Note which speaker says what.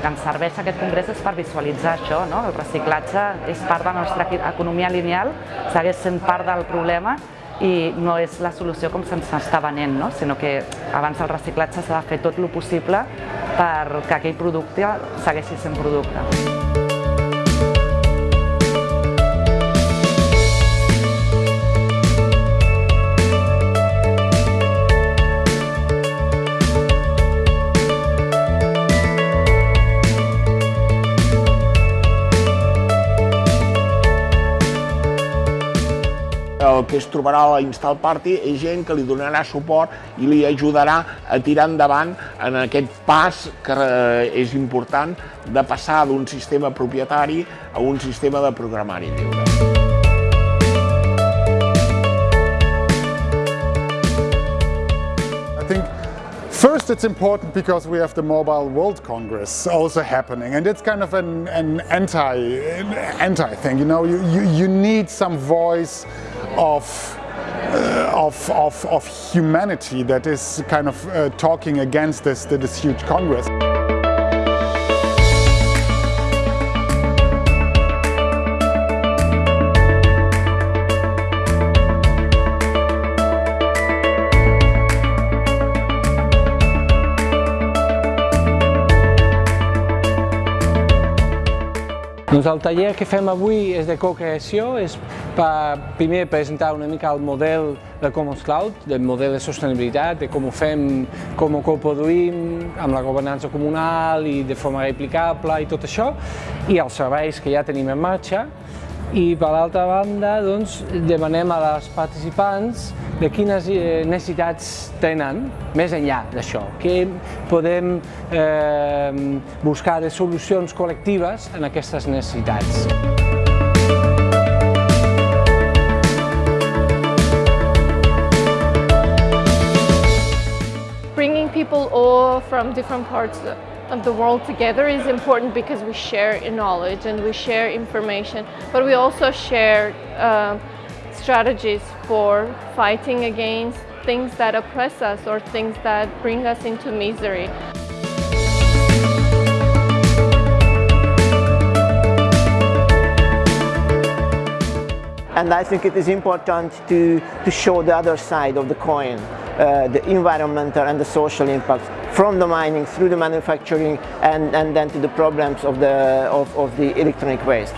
Speaker 1: que ens serveix aquest congrés és per visualitzar això, no? el reciclatge és part de la nostra economia lineal, segueix sent part del problema i no és la solució com se'ns està venent, no? sinó que abans del reciclatge s'ha de fer tot el possible perquè aquell producte segueixi sent producte.
Speaker 2: El que es trobarà a la Install Party és gent que li donarà suport i li ajudarà a tirar endavant en aquest pas que eh, és important de passar d'un sistema propietari a un sistema de programari lliure.
Speaker 3: First, it's important because we have the Mobile World Congress also happening, and it's kind of an, an anti, anti thing. You know, you, you, you need some voice of uh, of, of, of, humanity that is kind of uh, talking against this, this huge Congress.
Speaker 4: Doncs el taller que fem avui és de co-creació, és per primer presentar una mica el model de Commons Cloud, del model de sostenibilitat, de com ho fem, com ho coproduïm, amb la governança comunal i de forma replicable i tot això, i els serveis que ja tenim en marxa, i per l'altra banda doncs, demanem a les participants de quines eh, necessitats tenen més enllà d'això, que podem eh, buscar de solucions col·lectives en aquestes necessitats.
Speaker 5: People from different parts of the world together is important because we share knowledge and we share information, but we also share uh, strategies for fighting against things that oppress us or things that bring us into misery.
Speaker 6: And I think it is important to, to show the other side of the coin, uh, the environmental and the social impact from the mining through the manufacturing and, and then to the problems of the, of, of the electronic waste.